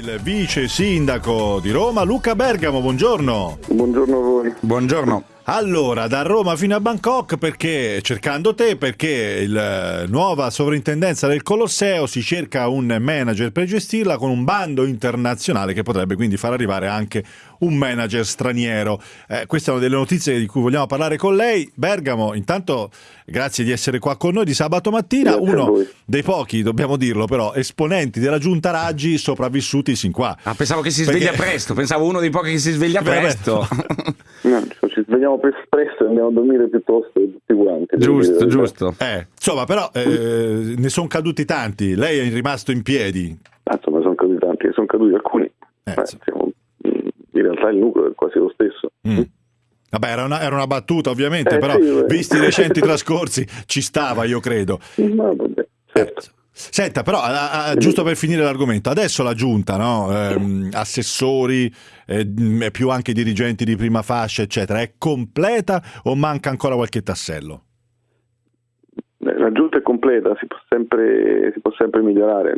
Il vice sindaco di Roma, Luca Bergamo, buongiorno. Buongiorno a voi. Buongiorno. Allora, da Roma fino a Bangkok, perché cercando te, perché la nuova sovrintendenza del Colosseo si cerca un manager per gestirla con un bando internazionale che potrebbe quindi far arrivare anche un manager straniero. Eh, queste sono delle notizie di cui vogliamo parlare con lei. Bergamo, intanto grazie di essere qua con noi di sabato mattina, Grazie uno dei pochi, dobbiamo dirlo però, esponenti della giunta Raggi sopravvissuti sin qua. Ah, pensavo che si Perché- sveglia presto, pensavo uno dei pochi che si sveglia Beh, presto. No, ci svegliamo pre- presto e andiamo a dormire piuttosto tutti quanti. giusto, giusto. Eh, insomma, però eh, ne sono caduti tanti. Lei è rimasto in piedi. Ah, insomma, sono caduti tanti, sono caduti alcuni. Eh, Eh, sì. siamo- mm, in realtà il nucleo è quasi lo stesso. Mm. Vabbè, era una, era una battuta, ovviamente, Eh, però sì, visti i recenti trascorsi ci stava, io credo. Ma vabbè, certo. Eh, Senta, però, a- a- giusto per finire l'argomento, adesso la giunta, no? Ehm, assessori, eh, mh, più anche dirigenti di prima fascia, eccetera, è completa o manca ancora qualche tassello? Eh, La giunta è completa, si può sempre, si può sempre migliorare.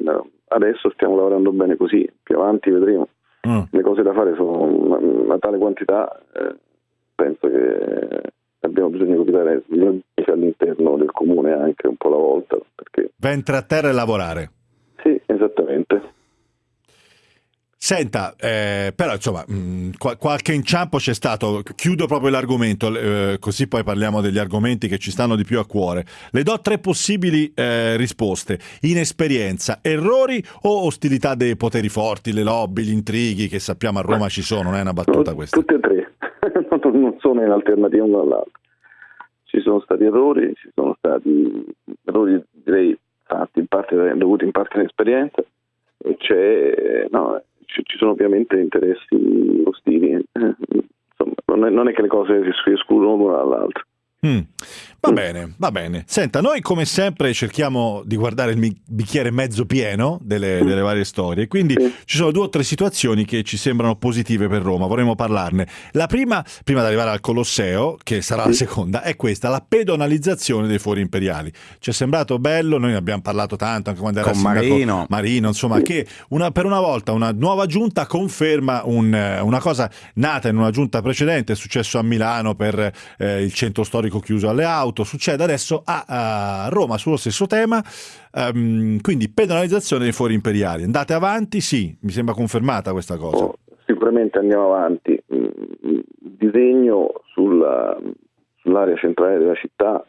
Adesso stiamo lavorando bene così, più avanti vedremo. Mm. Le cose da fare sono una, una tale quantità, eh, penso che abbiamo bisogno di capitare all'interno del comune anche un po' alla volta, perché Ventre a terra e lavorare. sì, esattamente. Senta, eh, però insomma, mh, qua- qualche inciampo c'è stato. Chiudo proprio l'argomento, eh, così poi parliamo degli argomenti che ci stanno di più a cuore. Le do tre possibili eh, risposte: inesperienza, errori o ostilità dei poteri forti, le lobby, gli intrighi che sappiamo a Roma ci sono. Non è una battuta questa. Tutte e tre, non sono in alternativa uno all'altro. Ci sono stati errori, ci sono stati errori direi fatti in parte dovuti in parte all'esperienza e c'è, no, ci, ci sono ovviamente interessi ostili. eh, Insomma, non è, non è che le cose si escludono l'una dall'altra. Mm. Va Mm. bene, va bene. Senta, noi come sempre cerchiamo di guardare il bicchiere mezzo pieno delle, Mm. delle varie storie, quindi Sì. ci sono due o tre situazioni che ci sembrano positive per Roma, vorremmo parlarne. La prima, prima di arrivare al Colosseo, che sarà la Sì. seconda, è questa, la pedonalizzazione dei fori imperiali. Ci è sembrato bello, noi ne abbiamo parlato tanto anche quando era Con sindaco Marino. Marino, insomma, che una- per una volta una nuova giunta conferma un, eh, una cosa nata in una giunta precedente, è successo a Milano per eh, il centro storico chiuso alle auto, succede adesso a, a Roma sullo stesso tema, ehm, quindi pedonalizzazione dei fori imperiali. Andate avanti? Sì, mi sembra confermata questa cosa. Oh, sicuramente andiamo avanti. Mm, Il disegno sulla- sull'area centrale della città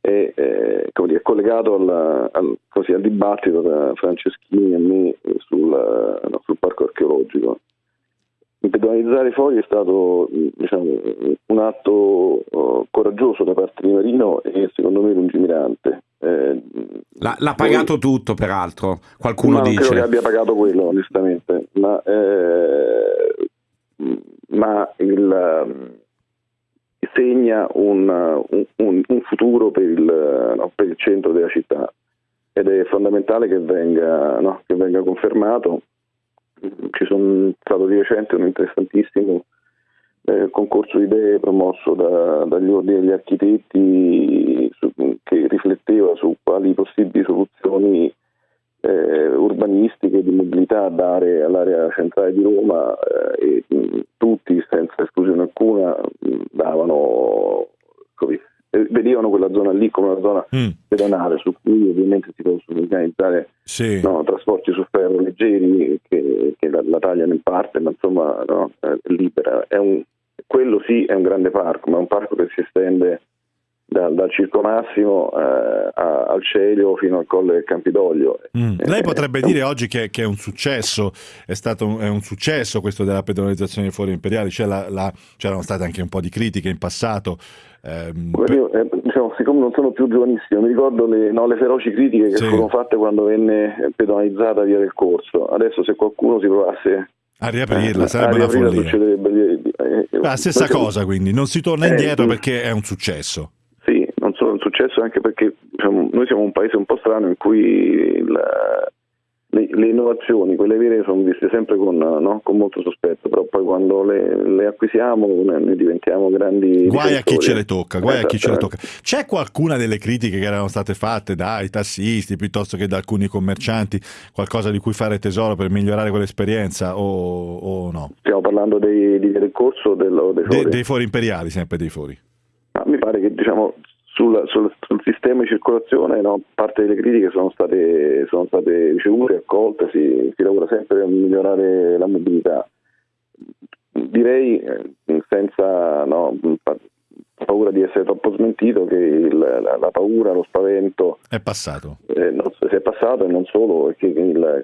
è, eh, dire, collegato al, al- così, al dibattito tra Franceschini e me sul, no, sul parco archeologico. Pedonalizzare i fori è stato diciamo, un atto oh, coraggioso da parte di Marino e secondo me lungimirante. Eh, L'ha, l'ha poi- pagato tutto, peraltro. Qualcuno ma non credo che dice. abbia pagato quello, onestamente. Ma, eh, ma il, um, segna un, un- un- un futuro per il, no, per il centro della città ed è fondamentale che venga, no, che venga confermato. Ci sono stato di recente un interessantissimo eh, concorso di idee promosso da- dagli ordini degli architetti su- che rifletteva su quali possibili soluzioni eh, urbanistiche di mobilità dare all'area centrale di Roma eh, e mh, tutti senza esclusione alcuna mh, davano così, eh, vedevano quella zona lì come una zona Mm, pedonale su cui ovviamente si possono organizzare sì. no, trasporti su ferro leggeri che, che la, la tagliano in parte, ma insomma no, è libera. È un- quello sì è un grande parco, ma è un parco che si estende dal, dal Circo Massimo eh, a- al Celio fino al Colle del Campidoglio. Mm. Eh, Lei potrebbe un- dire oggi che, che è un successo, è stato un, è un successo questo della pedonalizzazione dei fori imperiali, la- c'erano state anche un po' di critiche in passato. ehm, io, eh, diciamo, siccome non sono più giovanissimo, mi ricordo le, no, le feroci critiche che Sì. furono fatte quando venne pedonalizzata via del corso. Adesso se qualcuno si provasse a riaprirla eh, sarebbe a una riaprirla follia. succederebbe- eh, eh, La stessa cosa, quindi non si torna Eh, indietro perché è un successo. Successo anche perché diciamo, noi siamo un paese un po' strano in cui il, le, le, innovazioni, quelle vere, sono viste sempre con, no? con molto sospetto, però poi quando le, le acquisiamo ne diventiamo grandi. Guai a chi ce le tocca, guai a chi ce le tocca. C'è qualcuna delle critiche che erano state fatte dai tassisti piuttosto che da alcuni commercianti, qualcosa di cui fare tesoro per migliorare quell'esperienza o, o no? Stiamo parlando dei, del corso del, dei fori? De, dei fori imperiali, sempre dei fori. Ah, mi pare che diciamo sul, sul, sul, sistema di circolazione no, parte delle critiche sono state, sono state ricevute, accolte, si, si, lavora sempre per migliorare la mobilità. Direi eh, senza no, paura di essere troppo smentito che il, la, la, paura, lo spavento è passato. Eh, non, è passato e non solo, che il,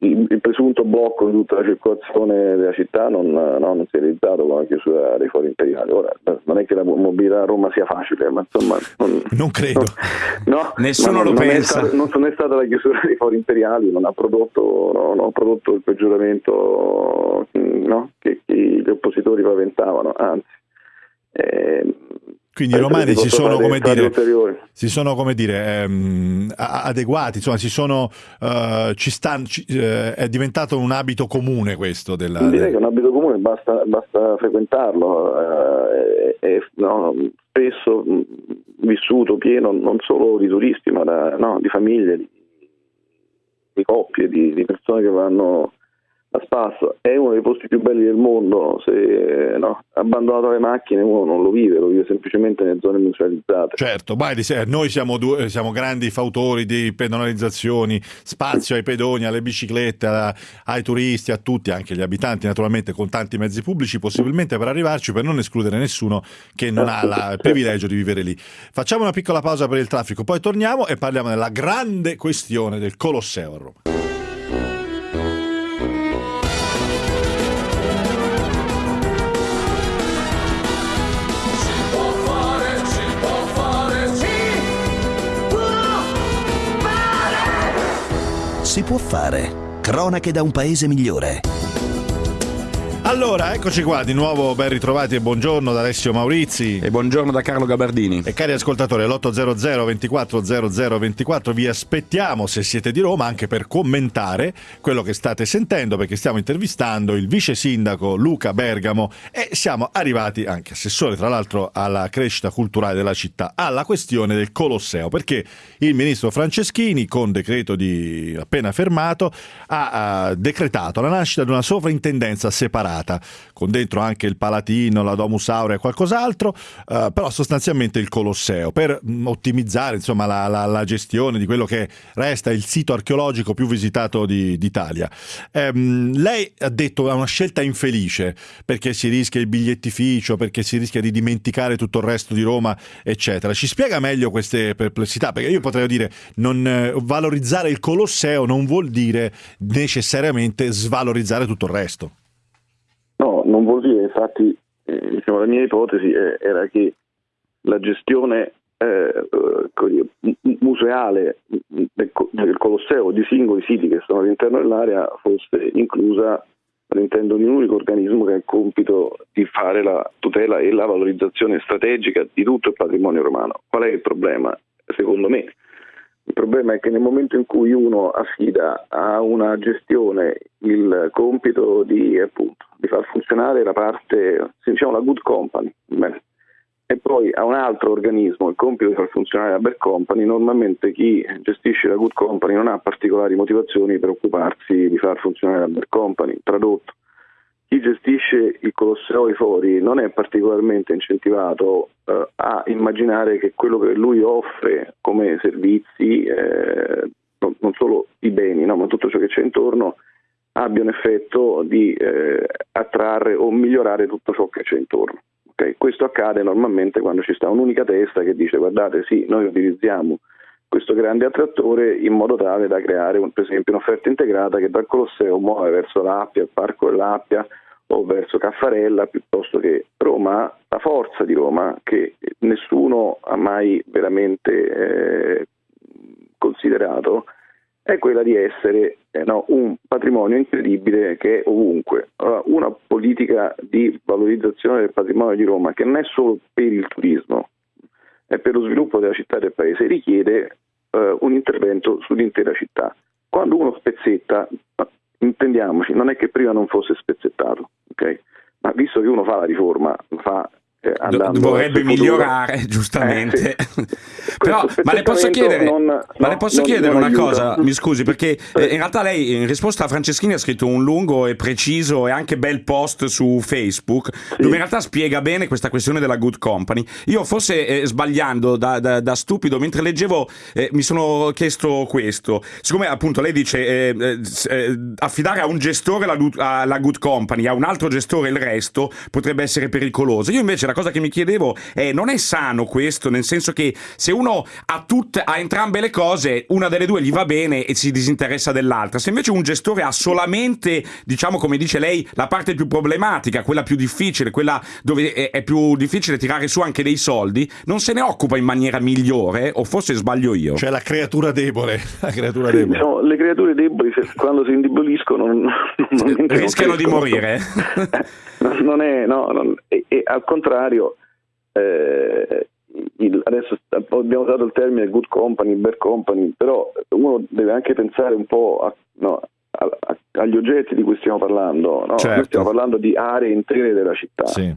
il, presunto blocco di tutta la circolazione della città non, no, non si è realizzato con la chiusura dei fori imperiali. Ora, non è che la mobilità a Roma sia facile, ma insomma... Non, non credo. No, Nessuno lo non pensa. È stato, non, è stata la chiusura dei fori imperiali, non ha prodotto, no, non ha prodotto il peggioramento che, che, gli oppositori paventavano, anzi. Eh, quindi i romani si sono, come dire, si sono, come dire, ehm, adeguati, insomma, si sono, ci stanno, ci, uh, è diventato un abito comune questo. Della, Direi che è un abito comune, basta, basta frequentarlo, uh, è, è no, spesso vissuto pieno non solo di turisti, ma da, no, di famiglie, di, di coppie, di, di persone che vanno a spasso è uno dei posti più belli del mondo, se no, abbandonato alle macchine uno non lo vive, lo vive semplicemente nelle zone musealizzate. Certo, noi siamo, due, siamo grandi fautori di pedonalizzazioni, spazio ai pedoni, alle biciclette, ai turisti, a tutti, anche agli abitanti naturalmente con tanti mezzi pubblici, possibilmente per arrivarci, per non escludere nessuno che non ha il privilegio di vivere lì. Facciamo una piccola pausa per il traffico, poi torniamo e parliamo della grande questione del Colosseo a Roma. Si può fare. Cronache da un paese migliore. Allora, eccoci qua, di nuovo ben ritrovati e buongiorno da Alessio Maurizi. E buongiorno da Carlo Gabardini. E cari ascoltatori, all'800 24 00 24 vi aspettiamo se siete di Roma anche per commentare quello che state sentendo perché stiamo intervistando il vice sindaco Luca Bergamo e siamo arrivati anche assessore tra l'altro alla crescita culturale della città, alla questione del Colosseo perché il ministro Franceschini con decreto di appena fermato ha, ha decretato la nascita di una sovrintendenza separata separata, con dentro anche il Palatino, la Domus Aurea e qualcos'altro, eh, però sostanzialmente il Colosseo, per mm, ottimizzare insomma, la, la, la, gestione di quello che resta il sito archeologico più visitato di, d'Italia. Ehm, lei ha detto è una scelta infelice, perché si rischia il bigliettificio, perché si rischia di dimenticare tutto il resto di Roma, eccetera. Ci spiega meglio queste perplessità? Perché io potrei dire, non, eh, valorizzare il Colosseo non vuol dire necessariamente svalorizzare tutto il resto. No, non vuol dire, infatti, eh, diciamo, la mia ipotesi eh, era che la gestione eh, museale del, del, Colosseo di singoli siti che sono all'interno dell'area fosse inclusa all'interno di un unico organismo che ha il compito di fare la tutela e la valorizzazione strategica di tutto il patrimonio romano. Qual è il problema? Secondo me il problema è che nel momento in cui uno affida a una gestione il compito di, appunto, di far funzionare la parte, diciamo la good company, e poi a un altro organismo il compito di far funzionare la bad company, normalmente chi gestisce la good company non ha particolari motivazioni per occuparsi di far funzionare la bad company. Tradotto, chi gestisce il Colosseo Fori non è particolarmente incentivato eh, a immaginare che quello che lui offre come servizi, eh, non, non, solo i beni, no, ma tutto ciò che c'è intorno, abbia un effetto di eh, attrarre o migliorare tutto ciò che c'è intorno. Okay? Questo accade normalmente quando ci sta un'unica testa che dice guardate sì, noi utilizziamo questo grande attrattore in modo tale da creare per esempio un'offerta integrata che dal Colosseo muove verso l'Appia, il Parco dell'Appia o verso Caffarella piuttosto che Roma, la forza di Roma che nessuno ha mai veramente eh, considerato è quella di essere eh, no, un patrimonio incredibile che è ovunque. Allora, una politica di valorizzazione del patrimonio di Roma che non è solo per il turismo, e per lo sviluppo della città e del paese richiede eh, un intervento sull'intera città. quando uno spezzetta, intendiamoci, non è che prima non fosse spezzettato, ok? Ma visto che uno fa la riforma, fa eh, vorrebbe migliorare giustamente. Eh, sì. però ma le posso chiedere, non, ma no, le posso non, chiedere non una aiuta. cosa? Mi scusi perché eh, in realtà lei in risposta a Franceschini ha scritto un lungo e preciso e anche bel post su Facebook sì. dove in realtà spiega bene questa questione della good company. Io forse eh, sbagliando da, da, da, stupido mentre leggevo eh, mi sono chiesto questo. Siccome appunto lei dice eh, affidare a un gestore la, la good company a un altro gestore il resto potrebbe essere pericoloso. Io invece la cosa che mi chiedevo è non è sano questo, nel senso che se uno ha, tutte, ha entrambe le cose, una delle due gli va bene e si disinteressa dell'altra. Se invece un gestore ha solamente, diciamo come dice lei, la parte più problematica, quella più difficile, quella dove è, è più difficile tirare su anche dei soldi, non se ne occupa in maniera migliore, o forse sbaglio io? Cioè la creatura debole. La creatura debole. No, le creature deboli quando si indeboliscono non, non rischiano di morire. non è, no, non, e, al contrario, eh, il, adesso abbiamo usato il termine good company, bad company, però uno deve anche pensare un po' a, no, a, a, agli oggetti di cui stiamo parlando. No? Certo. stiamo parlando di aree intere della città. Sì.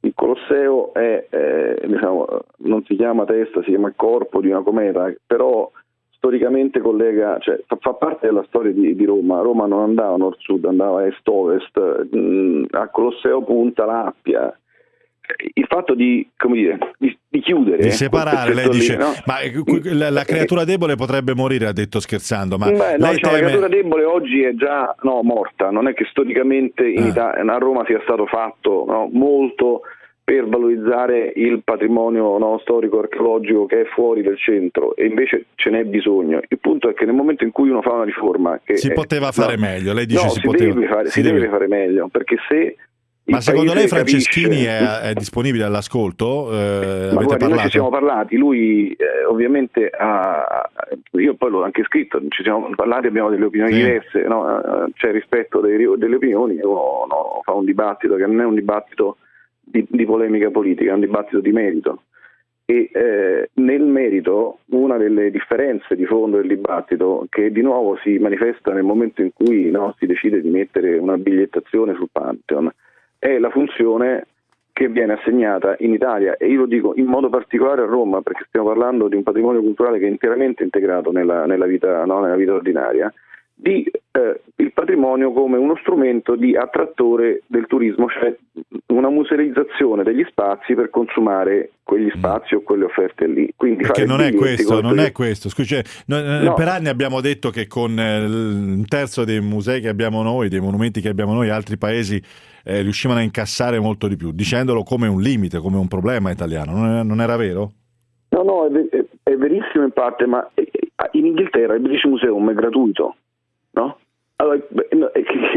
Il Colosseo è, eh, diciamo, non si chiama testa, si chiama corpo di una cometa, però storicamente collega, cioè, fa, fa, parte della storia di, di, Roma. Roma non andava nord-sud, andava est-ovest, mh, a Colosseo punta l'Appia. Il fatto di, dire, di, di chiudere, di separare, lei dice, lì, no? ma la, la, creatura debole potrebbe morire, ha detto scherzando. Ma Beh, no, diciamo, teme... La creatura debole oggi è già no, morta, non è che storicamente in ah. Italia, a Roma sia stato fatto molto per valorizzare il patrimonio storico archeologico che è fuori del centro e invece ce n'è bisogno. Il punto è che nel momento in cui uno fa una riforma che si è, poteva fare meglio, lei dice no, si, si, poteva, deve fare, si, si deve fare meglio perché se ma secondo lei Franceschini capisce... è, è, disponibile all'ascolto? Eh, Ma guardi, noi ci siamo parlati, lui eh, ovviamente ha, io poi l'ho anche scritto, ci siamo parlati, abbiamo delle opinioni sì. diverse, no? Eh, c'è rispetto dei, delle opinioni, uno no, fa un dibattito che non è un dibattito di, di polemica politica, è un dibattito di merito. E eh, nel merito una delle differenze di fondo del dibattito che di nuovo si manifesta nel momento in cui no, si decide di mettere una bigliettazione sul Pantheon è la funzione che viene assegnata in Italia. E io lo dico in modo particolare a Roma perché stiamo parlando di un patrimonio culturale che è interamente integrato nella, nella, vita, no, nella vita ordinaria di eh, il patrimonio come uno strumento di attrattore del turismo, cioè una musealizzazione degli spazi per consumare quegli mm. spazi mm. o quelle offerte lì. Quindi Perché non è questo, non è questo. Scusi, noi, no. per anni abbiamo detto che con eh, un terzo dei musei che abbiamo noi, dei monumenti che abbiamo noi, altri paesi eh, riuscivano a incassare molto di più, dicendolo come un limite, come un problema italiano. Non, è, non era vero? No, no, è, è, verissimo in parte, ma eh, in Inghilterra il British Museum è gratuito no? Allora,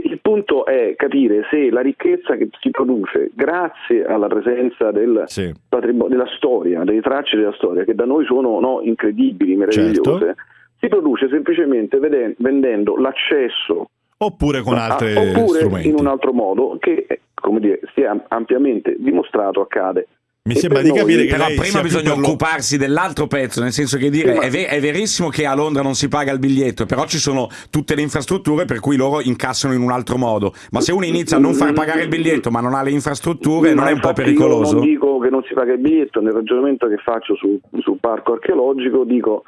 il punto è capire se la ricchezza che si produce grazie alla presenza del sì. della storia, delle tracce della storia, che da noi sono no, incredibili, meravigliose, certo. si produce semplicemente vendendo l'accesso oppure con altri oppure strumenti. in un altro modo che come dire, si è ampiamente dimostrato accade mi e sembra di capire che però prima bisogna occuparsi dell'altro pezzo, nel senso che dire è, ver- è, verissimo che a Londra non si paga il biglietto, però ci sono tutte le infrastrutture per cui loro incassano in un altro modo. Ma se uno inizia a non far pagare il biglietto ma non ha le infrastrutture, ma non è un po' pericoloso? Io non dico che non si paga il biglietto, nel ragionamento che faccio sul, sul parco archeologico dico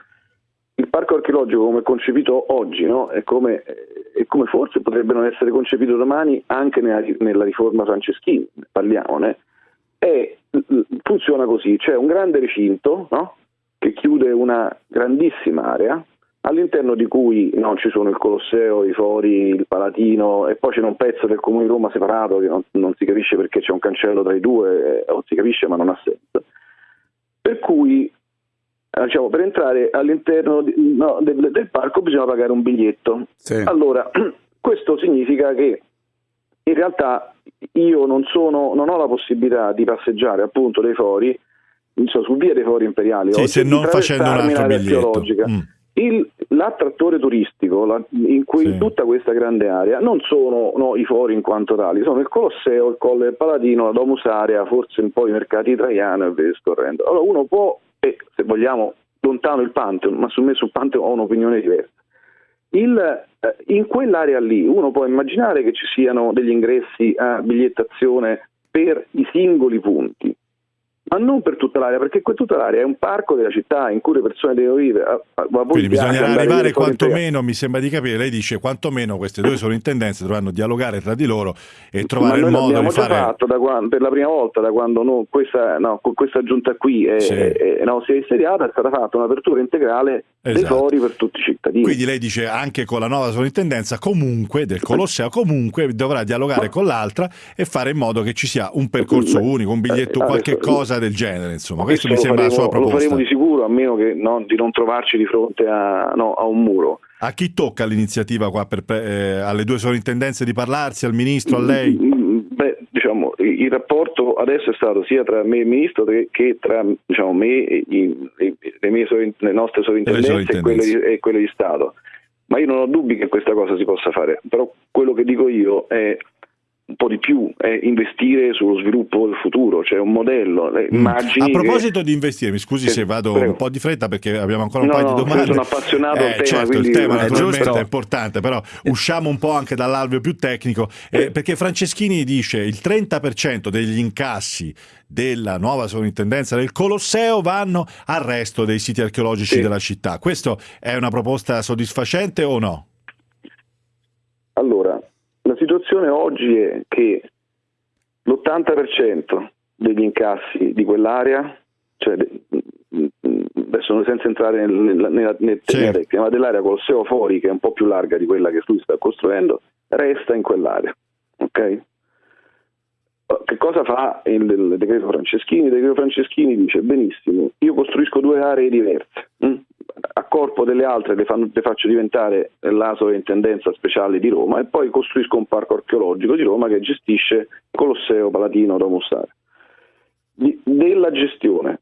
il parco archeologico come è concepito oggi no? è, come, è, come, forse potrebbe non essere concepito domani anche nella, nella riforma Franceschini, parliamone è, funziona così, c'è un grande recinto no? che chiude una grandissima area all'interno di cui no, ci sono il Colosseo, i Fori, il Palatino e poi c'è un pezzo del Comune di Roma separato che non, non si capisce perché c'è un cancello tra i due, eh, o si capisce ma non ha senso. Per cui eh, diciamo, per entrare all'interno di, no, del, del, parco bisogna pagare un biglietto. Sì. Allora, questo significa che in realtà io non, sono, non ho la possibilità di passeggiare appunto dei fori so, su via dei fori imperiali sì, se non facendo un altro biglietto mm. Il, l'attrattore turistico la, in cui sì. tutta questa grande area non sono no, i fori in quanto tali, sono il Colosseo, il Colle del Paladino, la Domus Area, forse un po' i mercati italiani e via scorrendo. Allora uno può, e se vogliamo, lontano il Pantheon, ma su me sul Pantheon ho un'opinione diversa. Il, eh, in quell'area lì uno può immaginare che ci siano degli ingressi a bigliettazione per i singoli punti, ma non per tutta l'area, perché tutta l'area è un parco della città in cui le persone devono vivere. Quindi bisogna arrivare quantomeno, mi sembra di capire, lei dice quantomeno queste due sovrintendenze dovranno dialogare tra di loro e trovare il modo di fare... fatto da quando, per la prima volta da quando no, questa, no, questa, giunta qui è, sì. è, no, si è insediata è stata fatta un'apertura integrale esatto. dei fori per tutti i cittadini. Quindi lei dice anche con la nuova sovrintendenza comunque del Colosseo comunque dovrà dialogare ma... con l'altra e fare in modo che ci sia un percorso unico, un biglietto, eh, qualche cosa del genere, insomma. Questo, questo mi sembra faremo, la sua proposta. Lo faremo di sicuro, a meno che, no, di non trovarci di fronte a, no, a un muro. A chi tocca l'iniziativa qua per, eh, alle due sovrintendenze di parlarsi, al ministro, a lei? Mm, mm, beh, diciamo, il rapporto adesso è stato sia tra me e il ministro che tra diciamo, me e, i, le, mie, le nostre sovrintendenze e quelle, di, e quelle di Stato. Ma io non ho dubbi che questa cosa si possa fare, però quello che dico io è un po' di più è investire sullo sviluppo del futuro, cioè un modello. Mm. Immagini A proposito che... di investire, mi scusi eh, se vado prego. un po' di fretta perché abbiamo ancora un no, paio di domande. Sono appassionato eh, al tema, certo, il tema naturalmente è importante, però usciamo un po' anche dall'alveo più tecnico, eh, perché Franceschini dice il 30% degli incassi della nuova sovrintendenza del Colosseo vanno al resto dei siti archeologici sì. della città. Questo è una proposta soddisfacente o no? Allora, situazione oggi è che l'80% degli incassi di quell'area, cioè adesso senza entrare nella, nella, nel certo. tema dell'area Colosseo fuori, che è un po' più larga di quella che lui sta costruendo, resta in quell'area. Okay? Che cosa fa il, il, decreto Franceschini? Il decreto Franceschini dice benissimo, io costruisco due aree diverse. Hm? A corpo delle altre le, fanno, le faccio diventare la sovrintendenza speciale di Roma e poi costruisco un parco archeologico di Roma che gestisce Colosseo Palatino Domus Aurea. Della gestione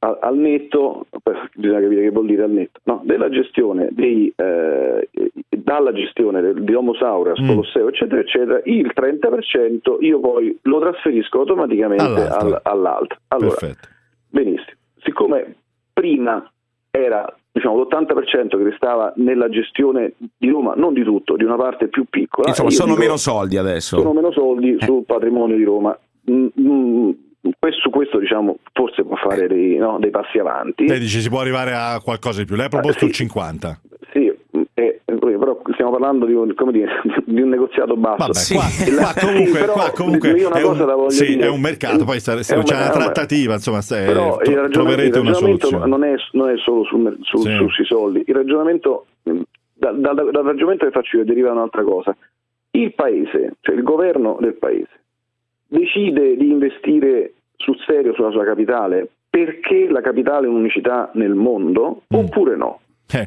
al, al netto, bisogna capire che vuol dire al netto, no, della gestione dei, eh, dalla gestione del, di Homo Saurias, mm. Colosseo, eccetera, eccetera, il 30% io poi lo trasferisco automaticamente all'altro. Al, all'altro. Allora, Perfetto. benissimo. Siccome prima era diciamo, l'80% che restava nella gestione di Roma, non di tutto, di una parte più piccola. Insomma, sono dico, meno soldi adesso. Sono meno soldi eh. sul patrimonio di Roma. Mm, mm, questo, su questo diciamo, forse può fare dei, no, dei, passi avanti. Lei dice si può arrivare a qualcosa di più, lei ha proposto eh, sì, il 50. Sì, eh, stiamo parlando di un, dire, di un negoziato basso. Vabbè, sì. qua, qua, comunque, sì, qua comunque è, un, sì, dire, è, un, mercato, poi c'è una trattativa, insomma, però il ragionamento, troverete una soluzione. Non è, non è solo sul, sul, sì. sui soldi, il ragionamento, da, da, dal ragionamento che faccio io deriva un'altra cosa. Il paese, cioè il governo del paese, decide di investire sul serio sulla sua capitale perché la capitale è un'unicità nel mondo mm. oppure no? Eh,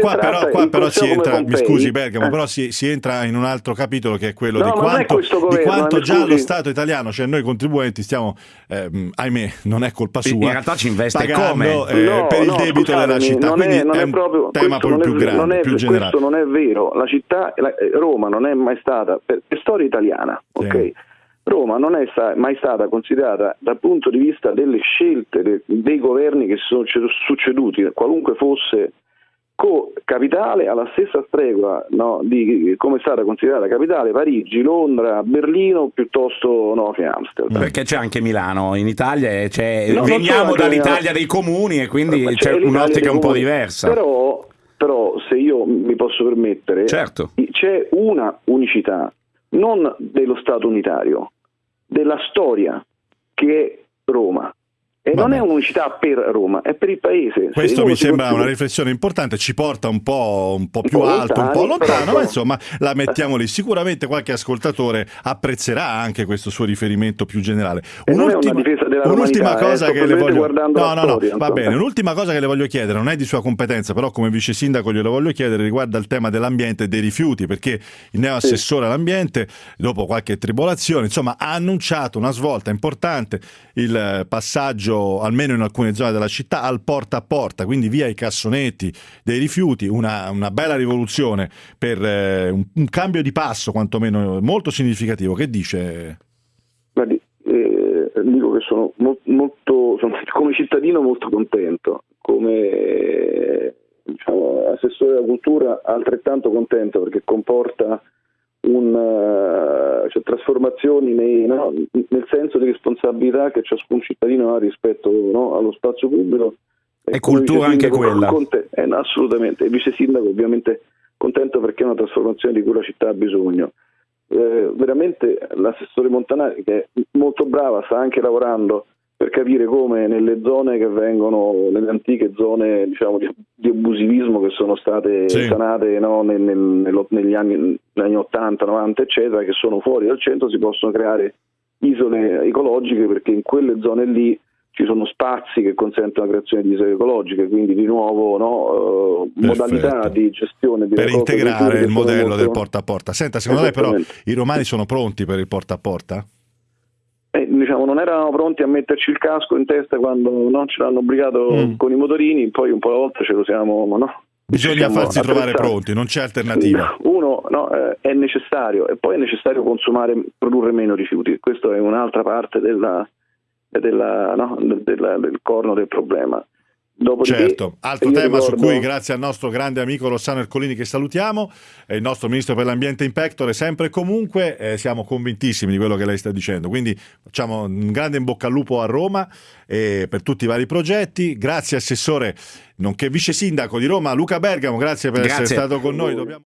qua, però, qua però si entra, mi scusi Bergamo, eh. però si, si, entra in un altro capitolo che è quello no, di quanto, governo, di quanto già lo Stato italiano, cioè noi contribuenti stiamo, eh, ahimè, non è colpa sua, in realtà ci investe pagando, come? Eh, no, per il debito scusatemi, della città, quindi è, è, un proprio, tema più grande, è, più generale. Questo non è vero, la città, la, eh, Roma non è mai stata, per, per storia italiana, sì. ok? Roma non è mai stata considerata dal punto di vista delle scelte de, dei governi che si sono succeduti, qualunque fosse co-capitale alla stessa stregua no, di come è stata considerata capitale Parigi, Londra, Berlino piuttosto no, che Amsterdam. Perché c'è anche Milano in Italia, no, veniamo dall'Italia dei comuni e quindi c'è, c'è un'ottica un po' diversa. Però, però, se io mi posso permettere, certo. c'è una unicità, non dello Stato unitario, della storia che è Roma. E Vabbè. non è un'unicità per Roma, è per il paese. Questo mi sembra continua... una riflessione importante, ci porta un po', un po più un po alto, lontani, un po' lontano, però... ma insomma la mettiamo lì. Sicuramente qualche ascoltatore apprezzerà anche questo suo riferimento più generale. Un'ultima, un'ultima cosa eh, che le voglio... No, no, no, va bene. Un'ultima cosa che le voglio chiedere, non è di sua competenza, però come vice sindaco glielo voglio chiedere, riguarda il tema dell'ambiente e dei rifiuti, perché il neo assessore sì. all'ambiente, dopo qualche tribolazione, insomma, ha annunciato una svolta importante, il passaggio almeno in alcune zone della città, al porta a porta, quindi via i cassonetti dei rifiuti, una, una bella rivoluzione per eh, un, un, cambio di passo quantomeno molto significativo. Che dice? Guardi, eh, dico che sono, mo- molto, sono come cittadino molto contento, come diciamo, assessore della cultura altrettanto contento perché comporta un, uh, cioè, trasformazioni nei, no, nel senso di responsabilità che ciascun cittadino ha rispetto no, allo spazio pubblico. E, e cultura anche quella. Conte- eh, no, assolutamente. Il vice sindaco ovviamente contento perché è una trasformazione di cui la città ha bisogno. Eh, veramente l'assessore Montanari, che è molto brava, sta anche lavorando per capire come nelle zone che vengono, nelle antiche zone diciamo, di, di, abusivismo che sono state sì. sanate no, nel, nel, negli, anni, negli anni 80, 90, eccetera, che sono fuori dal centro, si possono creare isole ecologiche perché in quelle zone lì ci sono spazi che consentono la creazione di isole ecologiche, quindi di nuovo no, uh, modalità di gestione di per integrare il modello molto... del porta a porta. Senta, secondo lei però i romani sono pronti per il porta a porta? Diciamo, non erano pronti a metterci il casco in testa quando non ce l'hanno obbligato mm. con i motorini, poi un po' alla volta ce lo siamo, no? Bisogna farsi trovare pronti, non c'è alternativa. Uno, no, eh, è necessario e poi è necessario consumare, produrre meno rifiuti. Questa è un'altra parte della, della, no, della, del corno del problema. Dopodiché, certo, altro tema ricordo... su cui grazie al nostro grande amico Rossano Ercolini che salutiamo e il nostro ministro per l'ambiente in pectore sempre e comunque eh, siamo convintissimi di quello che lei sta dicendo. Quindi facciamo un grande in bocca al lupo a Roma eh, per tutti i vari progetti. Grazie assessore nonché vice sindaco di Roma Luca Bergamo grazie per grazie. essere stato con noi. Dobbiamo...